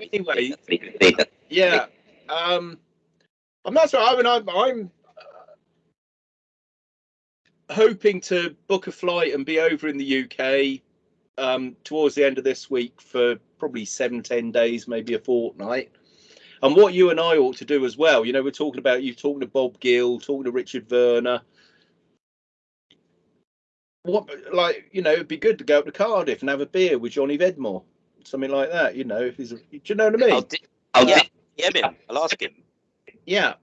anyway, yeah. Um, I'm not sure. I mean, I'm, I'm uh, hoping to book a flight and be over in the UK um, towards the end of this week for probably seven, ten days, maybe a fortnight. And what you and I ought to do as well, you know, we're talking about you talking to Bob Gill, talking to Richard Werner. What, like, you know, it'd be good to go up to Cardiff and have a beer with Johnny Vedmore, something like that. You know, if he's, do you know what I mean? I'll, di- I'll yeah. DM him. I'll ask him. Yeah,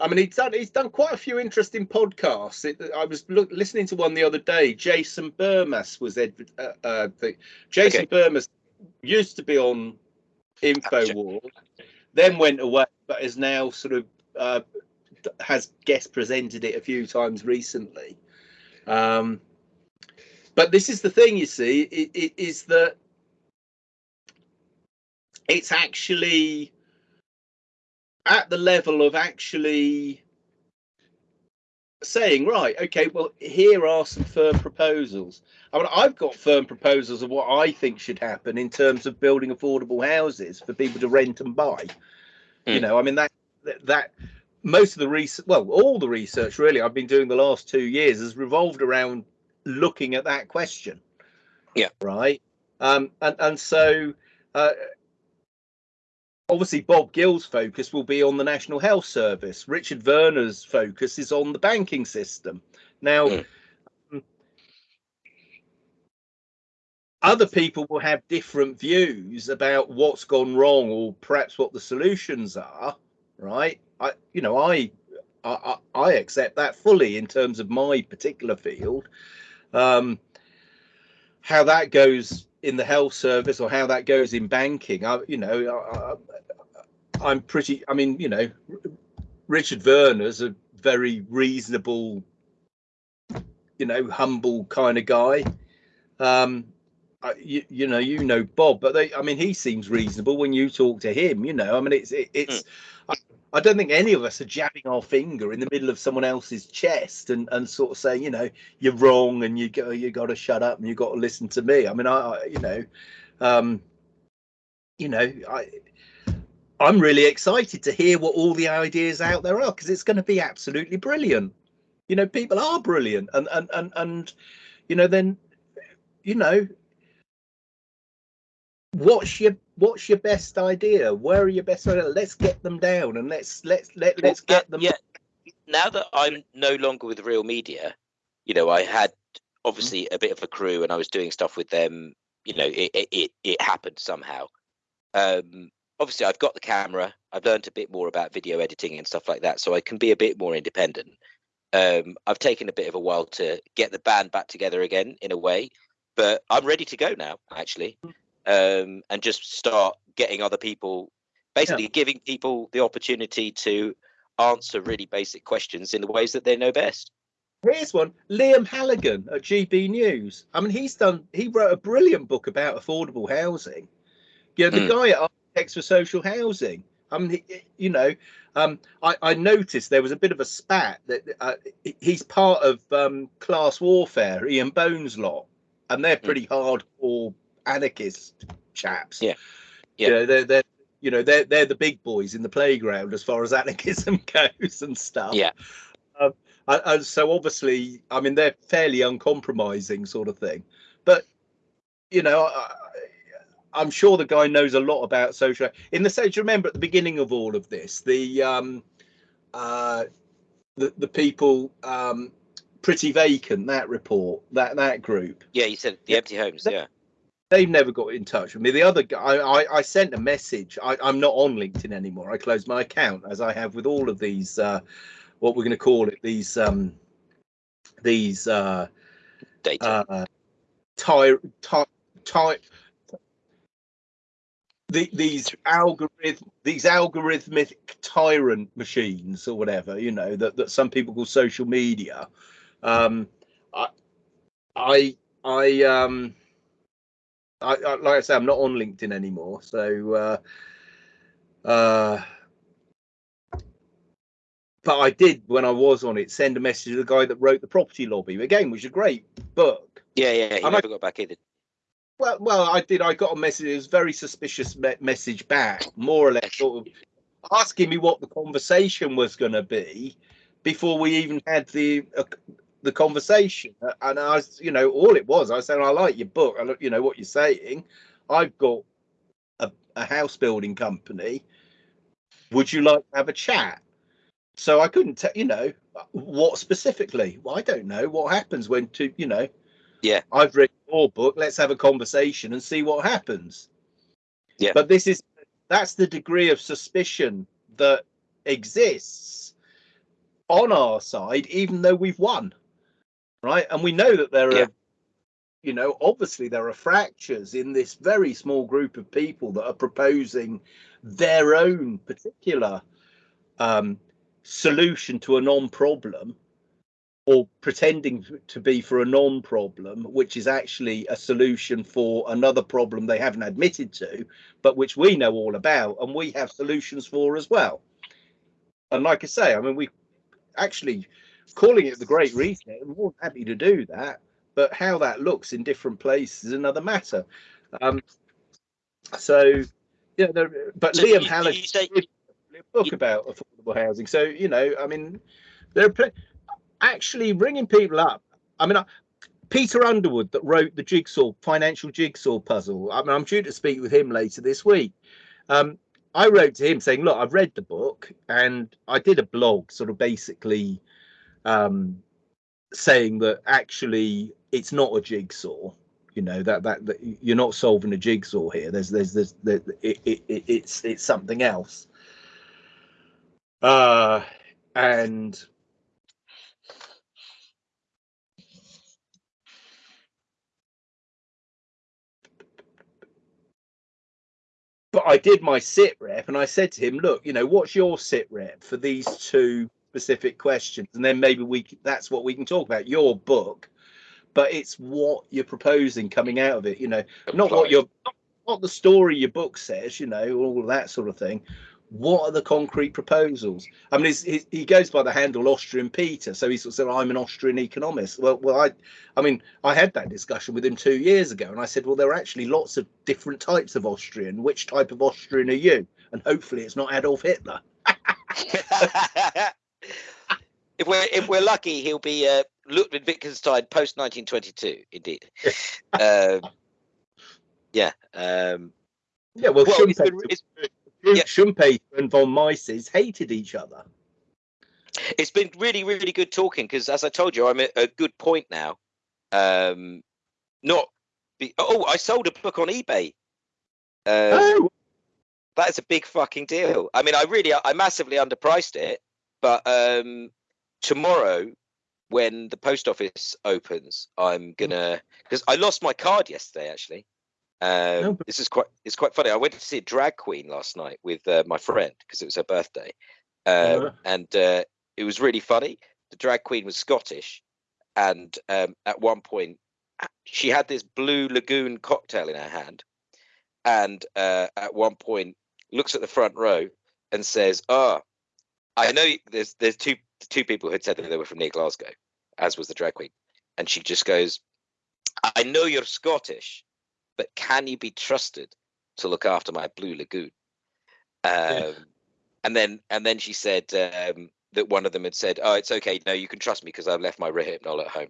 I mean, he's done he's done quite a few interesting podcasts. It, I was look, listening to one the other day. Jason Bermas was Ed, uh, uh, the, Jason okay. Bermas used to be on Infowars, then went away, but is now sort of uh, has guest presented it a few times recently. Um, but this is the thing, you see, it, it is that it's actually at the level of actually saying, right, okay, well, here are some firm proposals. I mean, I've got firm proposals of what I think should happen in terms of building affordable houses for people to rent and buy. Mm. You hmm. know, I mean that that most of the research, well, all the research really I've been doing the last two years has revolved around looking at that question. Yeah. Right. Um, and and so uh, obviously Bob Gill's focus will be on the National Health Service. Richard Werner's focus is on the banking system. Now, mm. other people will have different views about what's gone wrong or perhaps what the solutions are, right? I, you know, I, I, I accept that fully in terms of my particular field. Um, how that goes in the health service or how that goes in banking. I, you know, I, am pretty. I mean, you know, Richard Werner's a very reasonable, you know, humble kind of guy. Um, I, you, you know, you know Bob, but they. I mean, he seems reasonable when you talk to him. You know, I mean, it's it, it's. Mm. I don't think any of us are jabbing our finger in the middle of someone else's chest and, and sort of saying, you know, you're wrong and you go, you got to shut up and you got to listen to me. I mean, I, I you know, um, you know, I, I'm really excited to hear what all the ideas out there are because it's going to be absolutely brilliant. You know, people are brilliant, and and and and you know, then you know, what's your what's your best idea? Where are your best ideas? Let's get them down and let's let's let let's get them. Yeah. Now that I'm no longer with Real Media, you know, I had obviously a bit of a crew and I was doing stuff with them. You know, it it it happened somehow. Um, obviously, I've got the camera. I've learned a bit more about video editing and stuff like that, so I can be a bit more independent. Um, I've taken a bit of a while to get the band back together again, in a way, but I'm ready to go now. Actually, mm um, and just start getting other people, basically yeah. giving people the opportunity to answer really basic questions in the ways that they know best. Here's one Liam Halligan at GB News. I mean, he's done, he wrote a brilliant book about affordable housing. You know, the mm. guy at for Social Housing. I mean, you know, um, I, I, noticed there was a bit of a spat that uh, he's part of um, class warfare, Ian Bone's lot, and they're hmm. pretty mm. hardcore anarchist chaps. Yeah, yeah. You know, they're they're you know they're they're the big boys in the playground as far as anarchism goes and stuff. Yeah. Um, and, and so obviously, I mean, they're fairly uncompromising sort of thing. But you know, I, I'm sure the guy knows a lot about social. In the sense, remember at the beginning of all of this, the um, uh, the the people um, pretty vacant that report that that group. Yeah, you said the empty homes. yeah, they've never got in touch with me. The other guy, I, I, I sent a message. I, am not on LinkedIn anymore. I closed my account as I have with all of these, uh, what we're going to call it, these, um, these, uh, data, uh, ty, ty, ty, the, these algorithm, these algorithmic tyrant machines or whatever, you know, that, that some people call social media. Um, I, I, I, um, I, I, like I say, I'm not on LinkedIn anymore. So, uh, uh, but I did when I was on it send a message to the guy that wrote the Property Lobby again, which is a great book. Yeah, yeah, he and never I, got back either. Well, well, I did. I got a message. It was a very suspicious me- message back, more or less, sort of asking me what the conversation was going to be before we even had the uh, the conversation. And I was, you know, all it was, I said, I like your book. I you know, what you're saying. I've got a, a house building company. Would you like to have a chat? So I couldn't tell, you know, what specifically. Well, I don't know what happens when to, you know. Yeah. I've read your book. Let's have a conversation and see what happens. Yeah. But this is that's the degree of suspicion that exists on our side, even though we've won. Right. And we know that there Yeah. are, you know, obviously there are fractures in this very small group of people that are proposing their own particular um, solution to a non problem or pretending to be for a non problem, which is actually a solution for another problem they haven't admitted to, but which we know all about and we have solutions for as well. And like I say, I mean, we actually calling it the Great Reset, I'm more happy to do that, but how that looks in different places is another matter. Um, so, yeah, there, but So Liam you- say- a book about affordable housing. So, you know, I mean, there are pl- actually ringing people up. I mean, I, Peter Underwood that wrote the jigsaw financial jigsaw puzzle. I mean, I'm due to speak with him later this week. Um, I wrote to him saying, "Look, I've read the book and I did a blog, sort of basically um, saying that actually it's not a jigsaw. You know that, that that you're not solving a jigsaw here. There's there's there's, there, it, it, it, it's it's something else. Uh, and I did my sit rep and I said to him, look, you know, what's your sit rep for these two specific questions? And then maybe we that's what we can talk about your book, but it's what you're proposing coming out of it, you know, not what your not, not the story your book says, you know, all that sort of thing. What are the concrete proposals? I mean, he, he goes by the handle Austrian Peter, so he sort of said, "I'm an Austrian economist." Well, well, I, I mean, I had that discussion with him two years ago, and I said, "Well, there are actually lots of different types of Austrian. Which type of Austrian are you?" And hopefully, it's not Adolf Hitler. if we're if we're lucky, he'll be uh, Ludwig Wittgenstein post 1922. Indeed. um, yeah. Um, Yeah, well, well, it's been, it's, Yeah. Schumpeter and von Mises hated each other. it's been really really good talking because, as I told you, I'm at a good point now. Um, not. Be, oh, I sold a book on eBay. Um, oh, That's a big fucking deal. I mean, I really, I massively underpriced it, but um, tomorrow, when the post office opens, I'm gonna because I lost my card yesterday. Actually, um, Oh, but- this is quite, it's quite funny. I went to see a drag queen last night with uh, my friend because it was her birthday, um, Uh. and uh, it was really funny. The drag queen was Scottish, and um, at one point, she had this blue lagoon cocktail in her hand, and uh, at one point looks at the front row and says, "Ah, I know there's there's two two people who had said that they were from near Glasgow, as was the drag queen," and she just goes, "I know you're Scottish, but can you be trusted to look after my blue lagoon?" Um, and then and then she said um, that one of them had said, "Oh, it's okay. No, you can trust me because I've left my Rohypnol at home."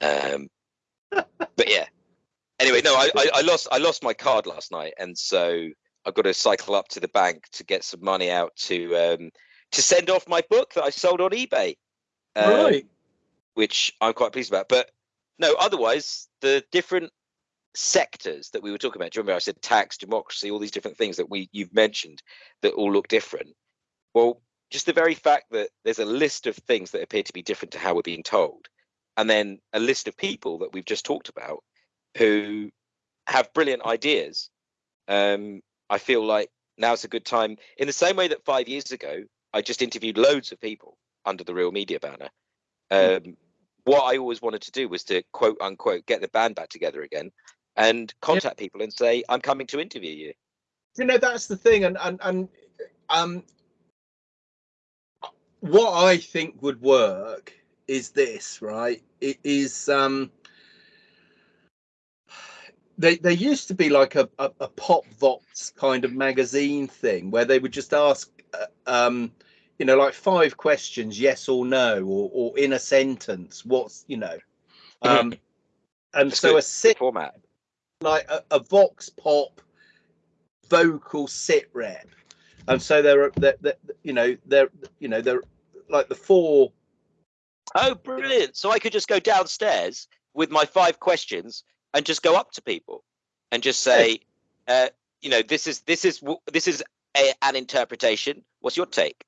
Um, but yeah. Anyway, no, I, I, I lost I lost my card last night, and so I've got to cycle up to the bank to get some money out to um, to send off my book that I sold on eBay, um, right. which I'm quite pleased about. But no, otherwise the different sectors that we were talking about. Do you remember I said tax, democracy, all these different things that we you've mentioned that all look different? Well, just the very fact that there's a list of things that appear to be different to how we're being told, and then a list of people that we've just talked about who have brilliant ideas. Um, I feel like now's a good time. In the same way that five years ago, I just interviewed loads of people under the Real Media banner. Um, what I always wanted to do was to quote unquote get the band back together again and contact people and say, "I'm coming to interview you." you know that's the thing and and and um what i think would work is this right it is um they there used to be like a, a, a pop vox kind of magazine thing where they would just ask uh, um you know like five questions yes or no or, or in a sentence what's you know um and That's so good. a sit format. like a, a vox pop vocal sit rep and so there are that you know they're you know they're like the four Oh, brilliant! So I could just go downstairs with my five questions and just go up to people and just say, uh, you know, this is this is this is a, an interpretation. What's your take?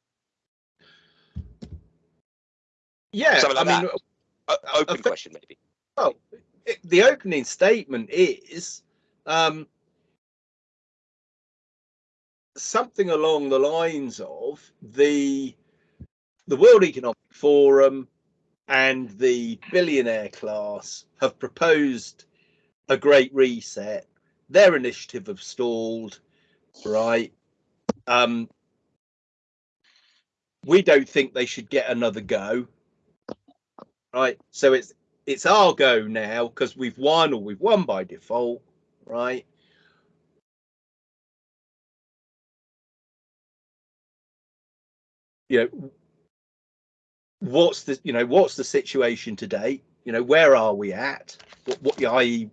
Yeah Something i like mean O- open think- question, maybe. Well, it, the opening statement is um, something along the lines of the the World Economic Forum and the billionaire class have proposed a great reset. Their initiative have stalled, right? Um, we don't think they should get another go, right? So it's it's our go now because we've won or we've won by default, right? You know, what's the you know what's the situation today? You know, where are we at? What, what i.e.,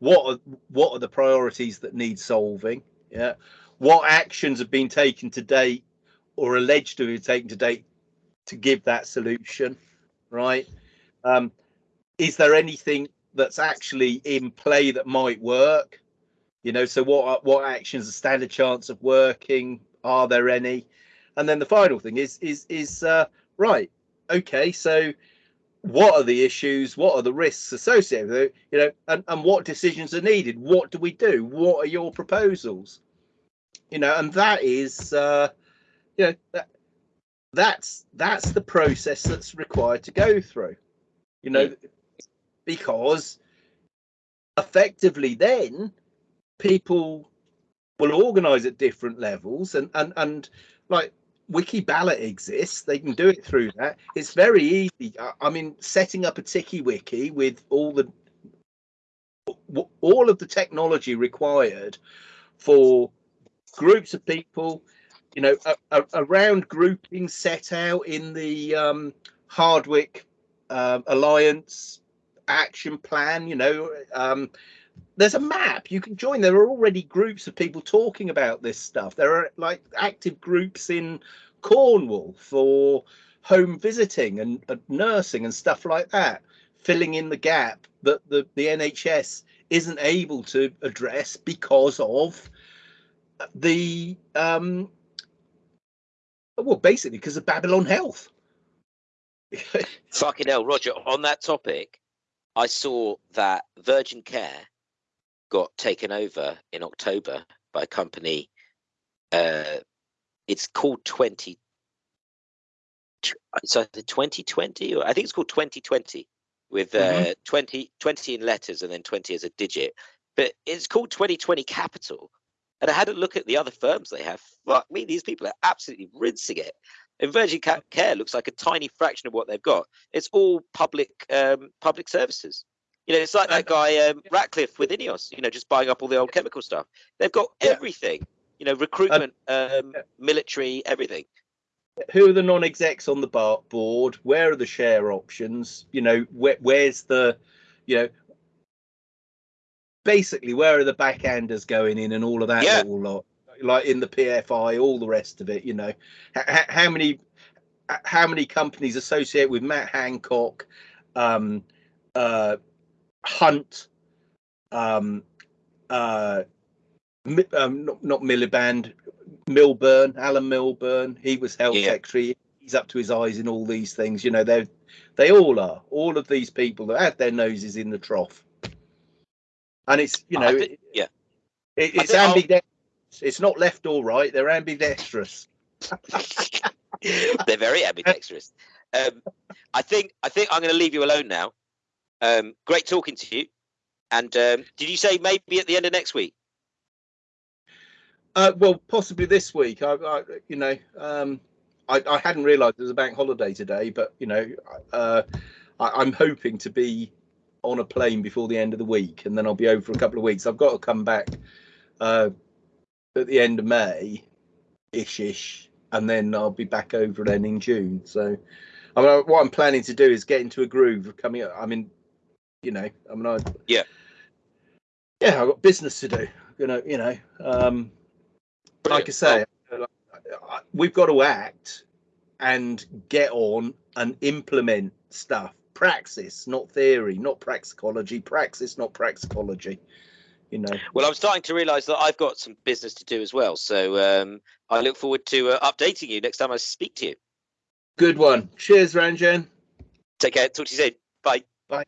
what are what are the priorities that need solving? Yeah, what actions have been taken to date or alleged to be taken to date to give that solution? Right? Um, is there anything that's actually in play that might work? You know, so what what actions stand a chance of working? Are there any? And then the final thing is is is uh, right. Okay, so what are the issues? What are the risks associated with it? You know, and, and what decisions are needed? What do we do? What are your proposals? You know, and that is uh, you know that, that's that's the process that's required to go through. You know, because effectively then people will organize at different levels and and and like wiki ballot exists. They can do it through that. It's very easy. I- i mean setting up a tiki wiki with all the all of the technology required for groups of people you know a, a, around grouping set out in the um hardwick um, alliance action plan you know um there's a map you can join. There are already groups of people talking about this stuff. There are like active groups in cornwall for home visiting and, and nursing and stuff like that filling in the gap that the, the nhs isn't able to address because of the um well basically because of babylon health Fucking hell, Roger. On that topic, I saw that Virgin Care got taken over in October by a company. Uh, it's called Twenty. It's either 2020 or I think it's called 2020 with uh, Mhm. 20, 20 in letters and then 20 as a digit. But it's called 2020 Capital. And I had a look at the other firms they have. Fuck me, these people are absolutely rinsing it. And Virgin Care looks like a tiny fraction of what they've got. It's all public um, public services. You know, it's like that guy um, Ratcliffe with Ineos. You know, just buying up all the old chemical stuff. They've got everything. You know, recruitment, um, military, everything. who are the non-execs on the bar board where are the share options you know where, where's the you know basically where are the backhanders going in and all of that Yeah. lot like in the pfi all the rest of it you know H- h- how many how many companies associate with matt hancock um uh hunt um uh um, not, not Miliband, Milburn, Alan Milburn. He was health Yeah. secretary. He's up to his eyes in all these things. You know, they they all are. All of these people that have their noses in the trough. And it's you know, I thi- it, yeah. it, it's think ambidextrous. It's not left or right. They're ambidextrous. They're very ambidextrous. Um, I think I think I'm going to leave you alone now. Um, great talking to you. And um, did you say maybe at the end of next week? Uh, well, possibly this week. I, I you know, um, I, I hadn't realised it was a bank holiday today, but you know, uh, I, I'm hoping to be on a plane before the end of the week, and then I'll be over for a couple of weeks. I've got to come back uh, at the end of May, ish ish, and then I'll be back over then in June. So, I mean, what I'm planning to do is get into a groove of coming. Up. I mean, you know, I mean, I yeah, yeah, I've got business to do. You know, you know, um, like I say, we've got to act and get on and implement stuff. Praxis, not theory, not praxicology. Praxis, not praxicology. You know. Well, I'm starting to realise that I've got some business to do as well. So um, I look forward to uh, updating you next time I speak to you. Good one. Cheers, Ranjan. Take care. Talk to you soon. Bye. Bye.